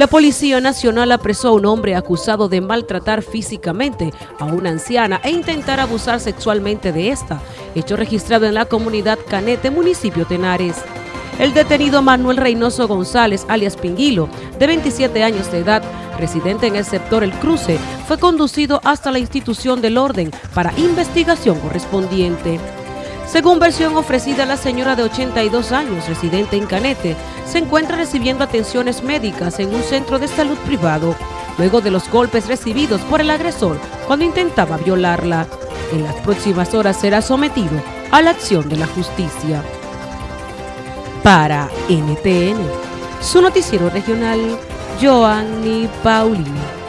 La Policía Nacional apresó a un hombre acusado de maltratar físicamente a una anciana e intentar abusar sexualmente de esta, hecho registrado en la comunidad Canete, municipio Tenares. El detenido Manuel Reynoso González, alias Pinguilo, de 27 años de edad, residente en el sector El Cruce, fue conducido hasta la institución del orden para investigación correspondiente. Según versión ofrecida, la señora de 82 años, residente en Canete, se encuentra recibiendo atenciones médicas en un centro de salud privado, luego de los golpes recibidos por el agresor cuando intentaba violarla. En las próximas horas será sometido a la acción de la justicia. Para NTN, su noticiero regional, Joanny Paulino.